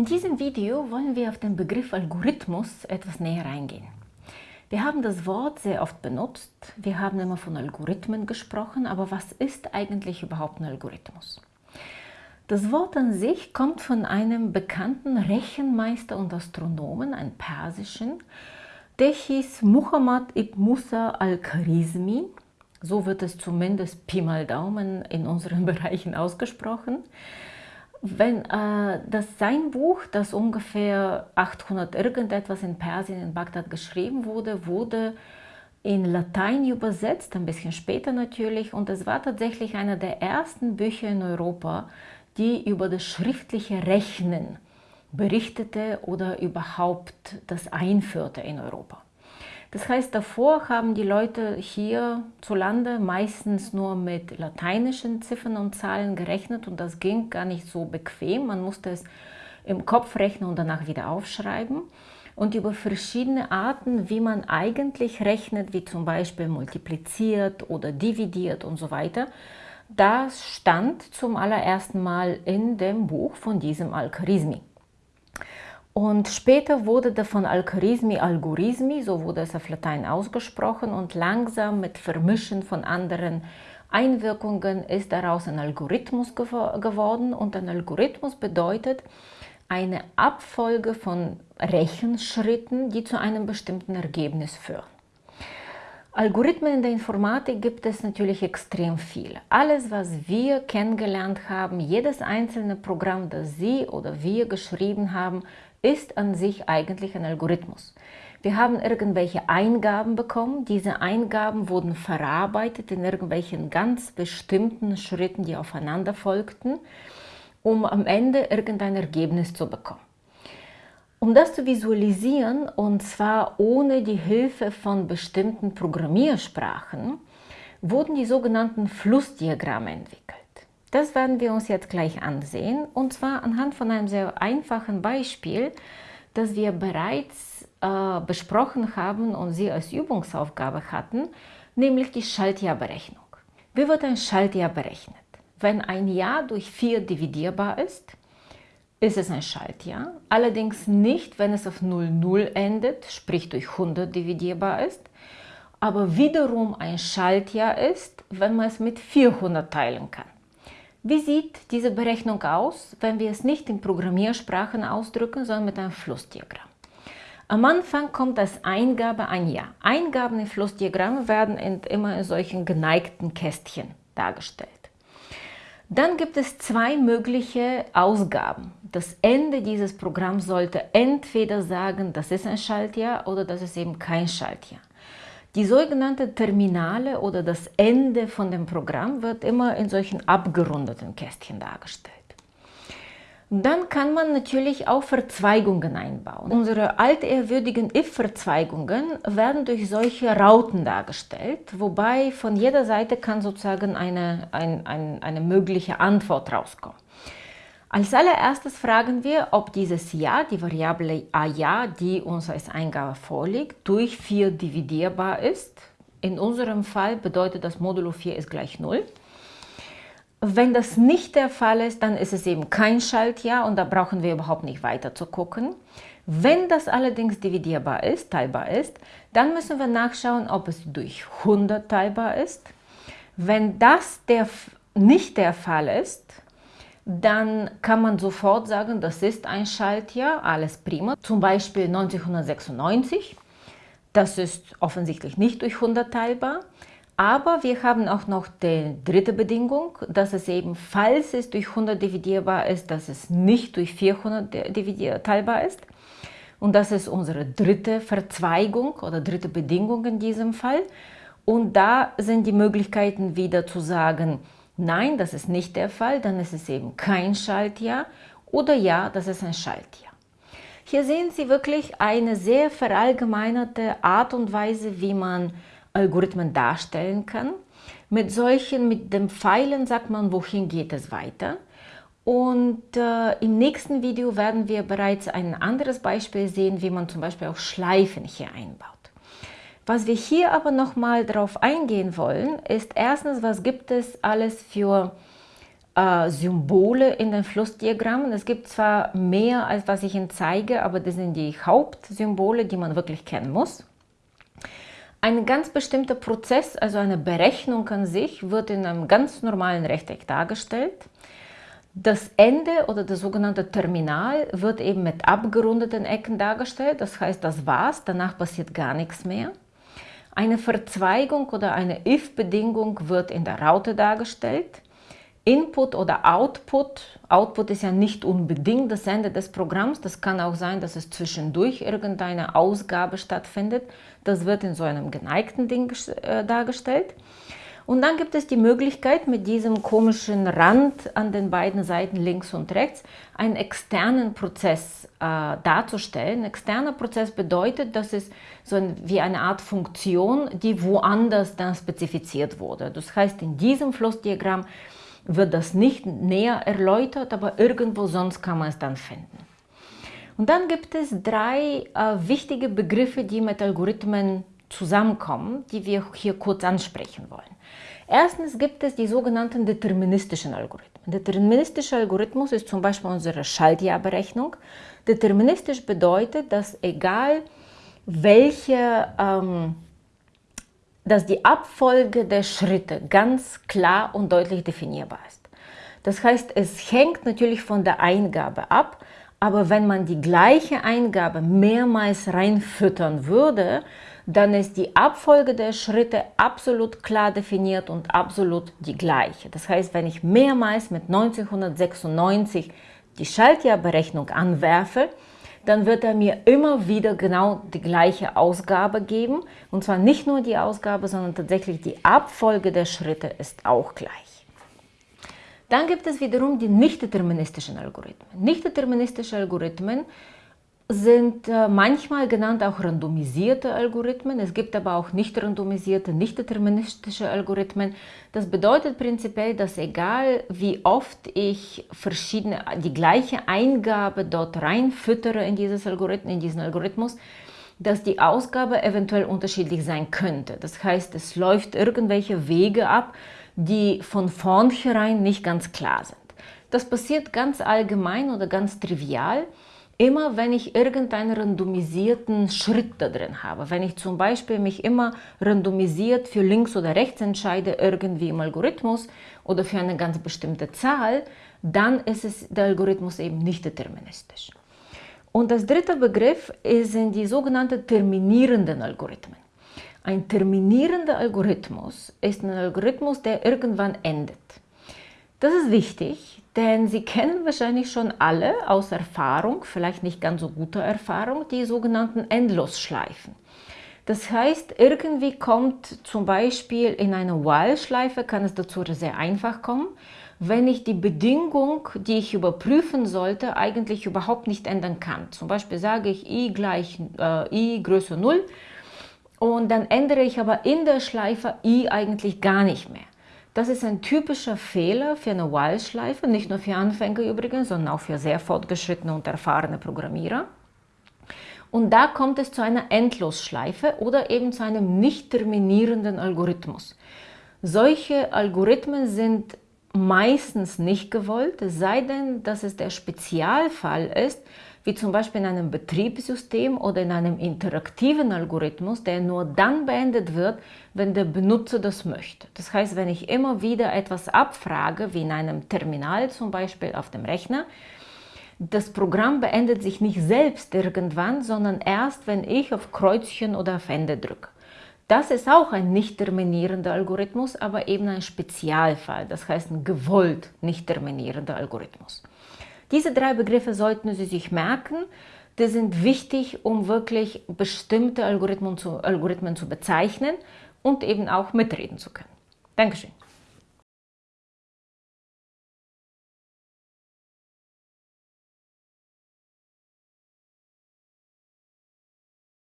In diesem Video wollen wir auf den Begriff Algorithmus etwas näher eingehen. Wir haben das Wort sehr oft benutzt, wir haben immer von Algorithmen gesprochen, aber was ist eigentlich überhaupt ein Algorithmus? Das Wort an sich kommt von einem bekannten Rechenmeister und Astronomen, einem persischen, der hieß Muhammad ibn Musa al-Kharizmi. So wird es zumindest Pi mal Daumen in unseren Bereichen ausgesprochen. Wenn äh, das sein Buch, das ungefähr 800 irgendetwas in Persien, in Bagdad geschrieben wurde, wurde in Latein übersetzt, ein bisschen später natürlich, und es war tatsächlich einer der ersten Bücher in Europa, die über das schriftliche Rechnen berichtete oder überhaupt das einführte in Europa. Das heißt, davor haben die Leute hier zu Lande meistens nur mit lateinischen Ziffern und Zahlen gerechnet und das ging gar nicht so bequem. Man musste es im Kopf rechnen und danach wieder aufschreiben. Und über verschiedene Arten, wie man eigentlich rechnet, wie zum Beispiel multipliziert oder dividiert und so weiter, das stand zum allerersten Mal in dem Buch von diesem Al-Kharizmi. Und später wurde davon Al-Kharizmi Algorismi, so wurde es auf Latein ausgesprochen, und langsam mit Vermischen von anderen Einwirkungen ist daraus ein Algorithmus geworden. Und ein Algorithmus bedeutet eine Abfolge von Rechenschritten, die zu einem bestimmten Ergebnis führen. Algorithmen in der Informatik gibt es natürlich extrem viele. Alles, was wir kennengelernt haben, jedes einzelne Programm, das Sie oder wir geschrieben haben, ist an sich eigentlich ein Algorithmus. Wir haben irgendwelche Eingaben bekommen. Diese Eingaben wurden verarbeitet in irgendwelchen ganz bestimmten Schritten, die aufeinander folgten, um am Ende irgendein Ergebnis zu bekommen. Um das zu visualisieren, und zwar ohne die Hilfe von bestimmten Programmiersprachen, wurden die sogenannten Flussdiagramme entwickelt. Das werden wir uns jetzt gleich ansehen, und zwar anhand von einem sehr einfachen Beispiel, das wir bereits äh, besprochen haben und Sie als Übungsaufgabe hatten, nämlich die Schaltjahrberechnung. Wie wird ein Schaltjahr berechnet? Wenn ein Jahr durch 4 dividierbar ist, ist es ein Schaltjahr, allerdings nicht, wenn es auf 00 endet, sprich durch 100 dividierbar ist, aber wiederum ein Schaltjahr ist, wenn man es mit 400 teilen kann. Wie sieht diese Berechnung aus, wenn wir es nicht in Programmiersprachen ausdrücken, sondern mit einem Flussdiagramm? Am Anfang kommt als Eingabe ein Jahr. Eingaben in Flussdiagrammen werden immer in solchen geneigten Kästchen dargestellt. Dann gibt es zwei mögliche Ausgaben. Das Ende dieses Programms sollte entweder sagen, das ist ein Schaltjahr oder das ist eben kein Schaltjahr. Die sogenannte Terminale oder das Ende von dem Programm wird immer in solchen abgerundeten Kästchen dargestellt. Dann kann man natürlich auch Verzweigungen einbauen. Unsere altehrwürdigen if-Verzweigungen werden durch solche Rauten dargestellt, wobei von jeder Seite kann sozusagen eine, ein, ein, eine mögliche Antwort rauskommen. Als allererstes fragen wir, ob dieses Ja, die Variable a ja, die uns als Eingabe vorliegt, durch 4 dividierbar ist. In unserem Fall bedeutet das Modulo 4 ist gleich 0. Wenn das nicht der Fall ist, dann ist es eben kein Schaltjahr und da brauchen wir überhaupt nicht weiter zu gucken. Wenn das allerdings dividierbar ist, teilbar ist, dann müssen wir nachschauen, ob es durch 100 teilbar ist. Wenn das der, nicht der Fall ist, dann kann man sofort sagen, das ist ein Schaltjahr, alles prima. Zum Beispiel 1996, das ist offensichtlich nicht durch 100 teilbar. Aber wir haben auch noch die dritte Bedingung, dass es eben, falls es durch 100 dividierbar ist, dass es nicht durch 400 teilbar ist. Und das ist unsere dritte Verzweigung oder dritte Bedingung in diesem Fall. Und da sind die Möglichkeiten wieder zu sagen, nein, das ist nicht der Fall, dann ist es eben kein Schaltjahr oder ja, das ist ein Schaltjahr. Hier sehen Sie wirklich eine sehr verallgemeinerte Art und Weise, wie man Algorithmen darstellen kann. Mit solchen, mit dem Pfeilen sagt man, wohin geht es weiter. Und äh, im nächsten Video werden wir bereits ein anderes Beispiel sehen, wie man zum Beispiel auch Schleifen hier einbaut. Was wir hier aber nochmal darauf eingehen wollen, ist erstens, was gibt es alles für äh, Symbole in den Flussdiagrammen. Es gibt zwar mehr, als was ich Ihnen zeige, aber das sind die Hauptsymbole, die man wirklich kennen muss. Ein ganz bestimmter Prozess, also eine Berechnung an sich, wird in einem ganz normalen Rechteck dargestellt. Das Ende oder das sogenannte Terminal wird eben mit abgerundeten Ecken dargestellt. Das heißt, das war's, danach passiert gar nichts mehr. Eine Verzweigung oder eine if-Bedingung wird in der Raute dargestellt. Input oder Output. Output ist ja nicht unbedingt das Ende des Programms. Das kann auch sein, dass es zwischendurch irgendeine Ausgabe stattfindet. Das wird in so einem geneigten Ding äh, dargestellt. Und dann gibt es die Möglichkeit, mit diesem komischen Rand an den beiden Seiten links und rechts einen externen Prozess äh, darzustellen. Ein externer Prozess bedeutet, dass es so ein, wie eine Art Funktion, die woanders dann spezifiziert wurde. Das heißt, in diesem Flussdiagramm wird das nicht näher erläutert, aber irgendwo sonst kann man es dann finden. Und dann gibt es drei äh, wichtige Begriffe, die mit Algorithmen zusammenkommen, die wir hier kurz ansprechen wollen. Erstens gibt es die sogenannten deterministischen Algorithmen. Deterministischer Algorithmus ist zum Beispiel unsere Schaltjahrberechnung. Deterministisch bedeutet, dass egal welche ähm, dass die Abfolge der Schritte ganz klar und deutlich definierbar ist. Das heißt, es hängt natürlich von der Eingabe ab, aber wenn man die gleiche Eingabe mehrmals reinfüttern würde, dann ist die Abfolge der Schritte absolut klar definiert und absolut die gleiche. Das heißt, wenn ich mehrmals mit 1996 die Schaltjahrberechnung anwerfe, dann wird er mir immer wieder genau die gleiche Ausgabe geben. Und zwar nicht nur die Ausgabe, sondern tatsächlich die Abfolge der Schritte ist auch gleich. Dann gibt es wiederum die nicht-deterministischen Algorithmen. Nicht-deterministische Algorithmen sind äh, manchmal genannt auch randomisierte Algorithmen. Es gibt aber auch nicht randomisierte, nicht deterministische Algorithmen. Das bedeutet prinzipiell, dass egal wie oft ich verschiedene, die gleiche Eingabe dort reinfüttere in, dieses Algorithmen, in diesen Algorithmus, dass die Ausgabe eventuell unterschiedlich sein könnte. Das heißt, es läuft irgendwelche Wege ab, die von vornherein nicht ganz klar sind. Das passiert ganz allgemein oder ganz trivial immer wenn ich irgendeinen randomisierten Schritt da drin habe, wenn ich zum Beispiel mich immer randomisiert für links oder rechts entscheide, irgendwie im Algorithmus oder für eine ganz bestimmte Zahl, dann ist es, der Algorithmus eben nicht deterministisch. Und das dritte Begriff sind die sogenannten terminierenden Algorithmen. Ein terminierender Algorithmus ist ein Algorithmus, der irgendwann endet. Das ist wichtig, denn Sie kennen wahrscheinlich schon alle aus Erfahrung, vielleicht nicht ganz so guter Erfahrung, die sogenannten Endlosschleifen. Das heißt, irgendwie kommt zum Beispiel in einer While-Schleife, kann es dazu sehr einfach kommen, wenn ich die Bedingung, die ich überprüfen sollte, eigentlich überhaupt nicht ändern kann. Zum Beispiel sage ich i gleich äh, i größer 0 und dann ändere ich aber in der Schleife i eigentlich gar nicht mehr. Das ist ein typischer Fehler für eine While-Schleife, nicht nur für Anfänger übrigens, sondern auch für sehr fortgeschrittene und erfahrene Programmierer. Und da kommt es zu einer Endlosschleife oder eben zu einem nicht terminierenden Algorithmus. Solche Algorithmen sind meistens nicht gewollt, sei denn, dass es der Spezialfall ist, wie zum Beispiel in einem Betriebssystem oder in einem interaktiven Algorithmus, der nur dann beendet wird, wenn der Benutzer das möchte. Das heißt, wenn ich immer wieder etwas abfrage, wie in einem Terminal zum Beispiel auf dem Rechner, das Programm beendet sich nicht selbst irgendwann, sondern erst, wenn ich auf Kreuzchen oder auf Ende drücke. Das ist auch ein nicht terminierender Algorithmus, aber eben ein Spezialfall, das heißt ein gewollt nicht terminierender Algorithmus. Diese drei Begriffe sollten Sie sich merken. Die sind wichtig, um wirklich bestimmte Algorithmen zu, Algorithmen zu bezeichnen und eben auch mitreden zu können. Dankeschön.